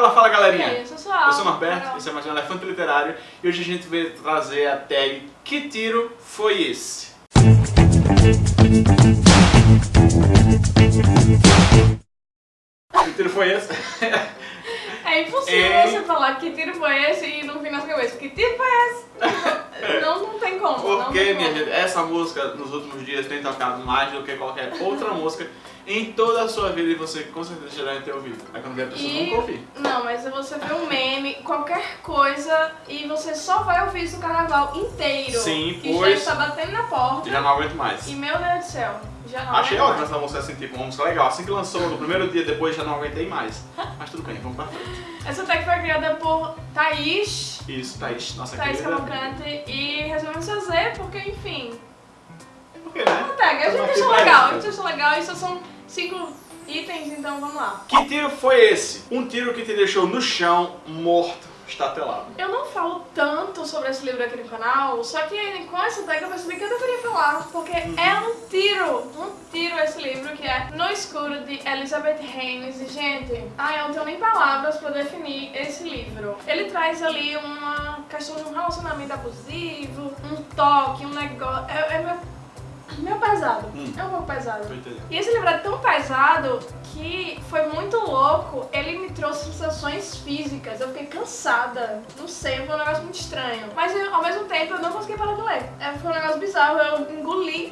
Fala, fala galerinha! Aí, eu sou Sual. Eu sou o Norberto, esse é mais um Elefante Literário e hoje a gente veio trazer a tag Que tiro foi esse? Que tiro foi esse? É impossível É. você falar que tiro foi esse e no fim das cabeças, que tiro foi esse? não, não tem como. não Porque, tem minha como. gente, essa música nos últimos dias tem tocado mais do que qualquer outra música em toda a sua vida e você com certeza já deve ter ouvido. Aí quando a pessoa E... nunca ouvir. Não, mas você vê um meme, qualquer coisa, e você só vai ouvir isso no carnaval inteiro. Sim, que pois- já está batendo na porta. Já não aguento mais. E meu Deus do céu, não Achei mais. essa música assim, tipo, uma música legal. Assim que lançou, no primeiro dia depois já não aguentei mais. Mas tudo bem, vamos pra frente. Essa tag foi criada por Thaís, Isso, Thaís, nossa Thaís querida. Cavalcante, e resolvemos fazer porque, enfim, Por quê, né? uma tag. A gente achou legal, a isso. gente achou legal, e só são cinco itens, então vamos lá. Que tiro foi esse? Um tiro que te deixou no chão, morto, estatelado. Eu não falo tanto sobre esse livro aqui no canal, só que com essa tag eu percebi que eu deveria falar, porque é um tiro, um tiro esse livro, que é No Escuro, de Elizabeth Haynes. E, gente, ai, eu não tenho nem palavras pra definir esse livro. Ele traz ali uma questão de um relacionamento abusivo, um toque, um negócio... É, é meu, meu pesado, Hum. é um pouco pesado. E esse livro é tão pesado que foi muito louco. Ele me trouxe sensações físicas. Eu fiquei cansada. Não sei, foi um negócio muito estranho. Mas eu, ao mesmo tempo eu não consegui parar de ler. É, foi um negócio bizarro. Eu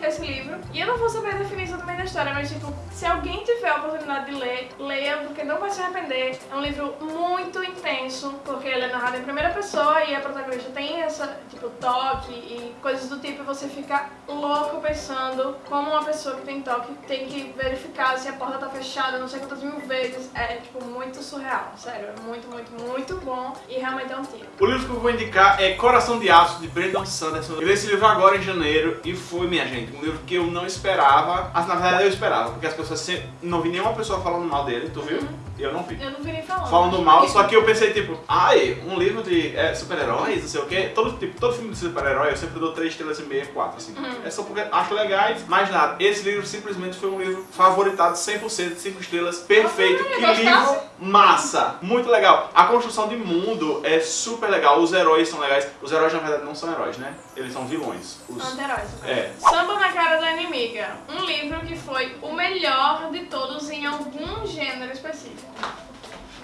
esse livro. E eu não vou saber definir exatamente a história, mas tipo, se alguém tiver a oportunidade de ler, leia, porque não vai se arrepender. É um livro muito intenso, porque ele é narrado em primeira pessoa e a protagonista tem essa, tipo, toque e coisas do tipo, e você fica louco pensando como uma pessoa que tem toque tem que verificar se a porta tá fechada, não sei quantas mil vezes. É, tipo, muito surreal, sério. É muito, muito, muito bom e realmente é um tiro. O livro que eu vou indicar é Coração de Aço, de Brandon Sanderson. Eu li esse livro agora em janeiro e foi, minha gente, um livro que eu não esperava. Mas na verdade eu esperava, porque as pessoas sempre... Não vi nenhuma pessoa falando mal dele, tu viu? Eu não vi. Eu não vi nem falando. Falando mal, só que eu pensei tipo, ai, um livro de é, super-heróis, não sei o quê. Todo, tipo, todo filme de super-herói eu sempre dou 3 estrelas e meia, 4, assim. Uhum. É só porque acho legais, mas nada. Esse livro simplesmente foi um livro favoritado 100%, 5 estrelas, perfeito. Que gostasse? livro massa! Muito legal. A construção de mundo é super legal, os heróis são legais. Os heróis na verdade não são heróis, né? Eles são vilões. Os... Anti-heróis. É. Samba na Cara da Inimiga. Um livro que foi o melhor de todos em algum gênero específico.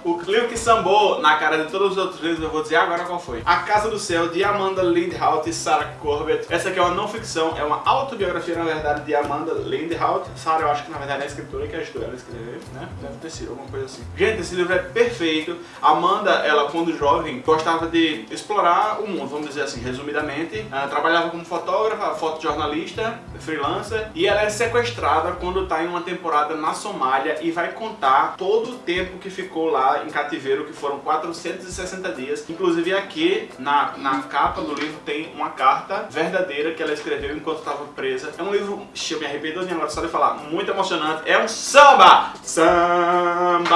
O livro que sambou na cara de todos os outros livros, eu vou dizer agora qual foi. A Casa do Céu, de Amanda Lindhout e Sarah Corbett. Essa aqui é uma não ficção, é uma autobiografia, na verdade, de Amanda Lindhout. Sarah, eu acho que na verdade é a escritora que ajudou ela a escrever, né? Deve ter sido alguma coisa assim. Gente, esse livro é perfeito. Amanda, ela quando jovem, gostava de explorar o mundo, vamos dizer assim, resumidamente. Ela trabalhava como fotógrafa, fotojornalista, freelancer, e ela é sequestrada quando tá em uma temporada na Somália e vai contar todo o tempo que ficou lá em cativeiro, que foram 460 dias. Inclusive aqui, na, na capa do livro, tem uma carta verdadeira que ela escreveu enquanto estava presa. É um livro, eu me arrependo agora só de falar, muito emocionante. É um samba! Samba!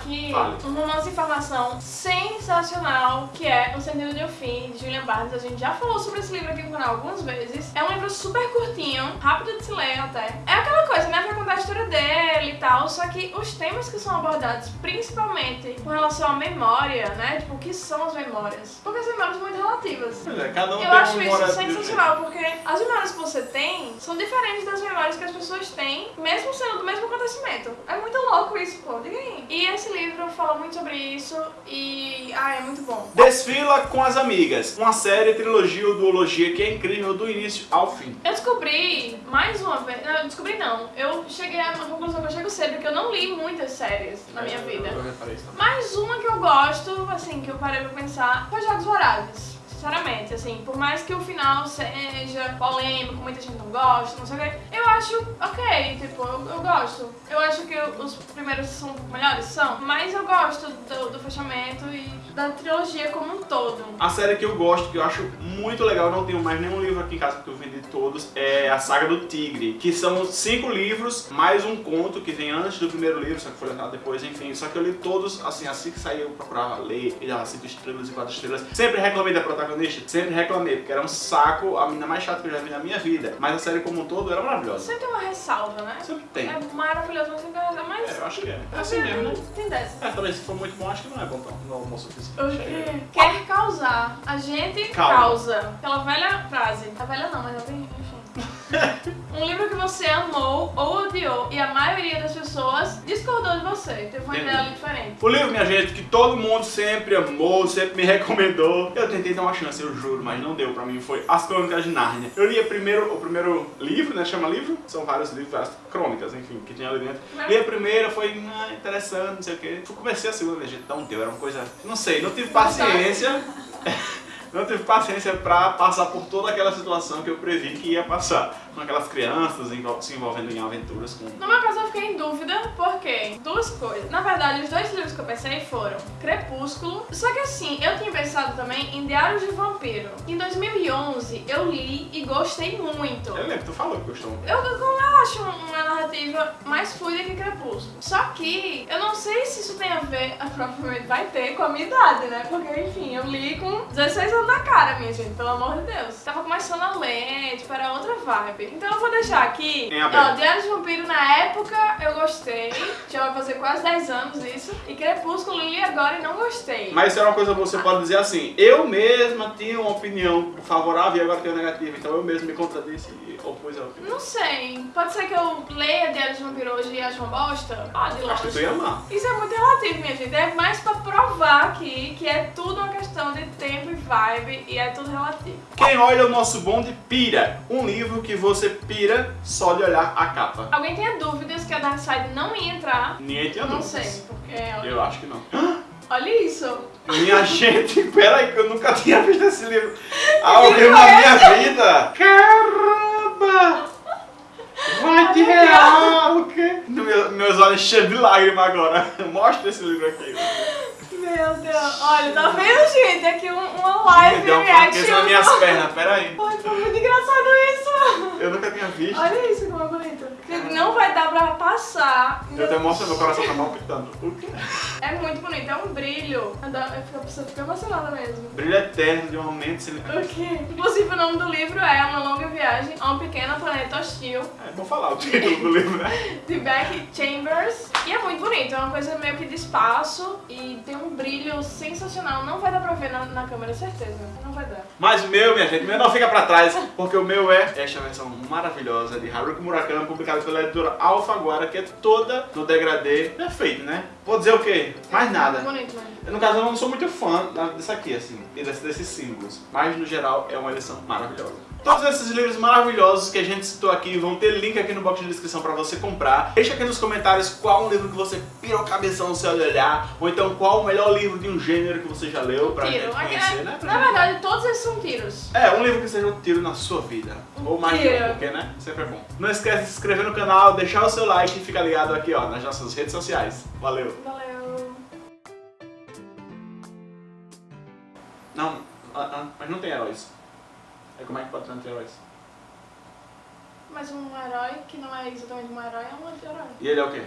Aqui Fale. um romance de informação sensacional, que é O Sentido de um Fim, de Julian Barnes. A gente já falou sobre esse livro aqui no canal algumas vezes. É um livro super curtinho, rápido de se ler até. É aquela coisa, né? Vai contar a história dele e tal, só que os temas que são abordados, principalmente com relação à memória, né? Tipo, o que são as memórias? Porque as memórias são muito relativas. É, cada um Eu acho isso sensacional, porque as memórias que você tem são diferentes das memórias que as pessoas têm, mesmo sendo do mesmo acontecimento. É muito louco isso, pô, diga aí. E esse livro fala muito sobre isso e, ah, é muito bom. Desfila com as Amigas, uma série, trilogia ou duologia que é incrível do início ao fim. Eu descobri, mais uma vez, não, eu descobri não, eu cheguei a uma conclusão que eu chego sempre, que eu não li muitas séries na minha vida. Eu isso também. Mais uma que eu gosto, assim, que eu parei pra pensar, foi Jogos Vorazes. Sinceramente, assim, por mais que o final seja polêmico, muita gente não gosta, não sei o que, eu acho ok, tipo, eu, eu gosto. Eu acho que os primeiros são melhores, são, mas eu gosto do, do fechamento e da trilogia como um todo. A série que eu gosto, que eu acho muito legal, não tenho mais nenhum livro aqui em casa porque eu vendi todos, é a Saga do Tigre, que são cinco livros, mais um conto que vem antes do primeiro livro, só que foi lançado depois, enfim. Só que eu li todos, assim, assim que saiu procurava ler, e dava cinco estrelas e quatro estrelas. Sempre reclamei da protagonista protagonista, sempre reclamei, porque era um saco, a menina mais chata que eu já vi na minha vida. Mas a série como um todo era maravilhosa. Sempre tem uma ressalva, né? Sempre tem. É maravilhoso, mas sempre tem. Mas. É, eu acho que é. É assim vendo? mesmo, né? Tem dessa. É, talvez se for muito bom, acho que não é bom tão no almoço quê? Quer causar. A gente Calma. causa. Aquela velha frase. A velha não, mas eu tenho. Enfim. um livro que você amou ou odiou e a maioria das pessoas discordou de você. Teve uma Entendi. ideia ali diferente. O livro, minha gente, que todo mundo sempre amou, sempre me recomendou. Eu tentei dar uma chance, eu juro, mas não deu pra mim. Foi As Crônicas de Nárnia. Eu li primeiro, o primeiro livro, né? Chama livro? São vários livros, várias crônicas, enfim, que tinha ali dentro. Li a primeira, foi ah, interessante, não sei o quê. Comecei a segunda, minha gente, não deu. Era uma coisa. Não sei, não tive paciência. Não tive paciência pra passar por toda aquela situação que eu previ que ia passar. Com aquelas crianças se envolvendo em aventuras com. No meu caso eu fiquei em dúvida porque duas coisas. Na verdade, os dois livros que eu pensei foram Crepúsculo. Só que assim, eu tinha pensado também em Diários de Vampiro. Em 2011 eu li e gostei muito. Eu lembro, tu falou que gostou. Eu, eu acho uma narrativa mais fluida que Crepúsculo. Só que eu não sei se isso tem a ver, provavelmente vai ter, com a minha idade, né? Porque, enfim, eu li com 16 anos na cara, minha gente, pelo amor de Deus. Tava começando a ler, tipo, Então eu vou deixar aqui. Em aberto. Ó, Diário de Vampiro na época eu gostei. Já vai fazer quase 10 anos isso. E Crepúsculo li agora e não gostei. Mas isso é uma coisa que você pode dizer assim, eu mesma tinha uma opinião favorável e agora tenho negativa, então eu mesmo me contradisse e opus a opinião. Não sei. Pode ser que eu leia Diário de Vampiro hoje e ache uma bosta? Acho que lógico. tu ia amar. Isso é muito relativo, minha gente. É mais pra provar aqui que é tudo uma questão de tempo e vibe e é tudo relativo. Quem olha o nosso bonde pira. Um livro que você pira só de olhar a capa. Alguém tinha dúvidas que a Dark Side não ia entrar? Ninguém tinha Não dúvidas. sei, porque olha, Eu acho que não. olha isso. Minha gente, peraí que eu nunca tinha visto esse livro. Vivo na minha vida. Caramba! Vai de real? Meu- meus olhos cheios de lágrimas agora. Mostra esse livro aqui. Meu Deus. Olha, tá vendo, gente? Aqui um- uma live deu reaction. nas minhas pernas, peraí. Ai, foi muito engraçado isso. Eu nunca tinha visto. Olha isso como é bonito. Não vai dar pra passar. Eu até mostro meu coração tá palpitando. O quê? É muito bonito, é um brilho. Eu pessoa fica emocionada mesmo. Brilho eterno de um momento sem... O quê? Inclusive, o nome do livro é Uma Longa Viagem a um Pequeno Planeta Hostil, É, vou falar o título do livro, né? de Beck Chambers. E é muito bonito, é uma coisa meio que de espaço e tem um brilho sensacional. Não vai dar pra ver na, na câmera, certeza. Não vai dar. Mas o meu, minha gente, o meu não fica pra trás, porque o meu é esta versão maravilhosa de Haruki Murakami, publicada pela editora Alfaguara, que é toda no degradê perfeito, né? Vou dizer o quê? Mais nada. Bonito, né? No caso, eu não sou muito fã dessa aqui, assim, e desse- desses símbolos. Mas, no geral, é uma edição maravilhosa. Todos esses livros maravilhosos que a gente citou aqui vão ter link aqui no box de descrição pra você comprar. Deixa aqui nos comentários qual um livro que você pirou cabeção no seu olhar, ou então qual o melhor livro de um gênero que você já leu pra Tiro. gente Aqui, conhecer, é- né? Pra Na gente- verdade, todos esses são tiros. É, um livro que seja um tiro na sua vida. Ou mais de um, tiro. porque, né? Sempre é bom. Não esquece de se inscrever no canal, deixar o seu like e ficar ligado aqui, ó, nas nossas redes sociais. Valeu! Valeu. Não, ah, ah, mas não tem heróis. É como é que pode não ter heróis? Mas um herói que não é exatamente um herói é um anti-herói. E ele é o quê?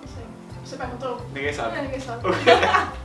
Não sei. Você perguntou? Ninguém sabe. É, ninguém sabe. O?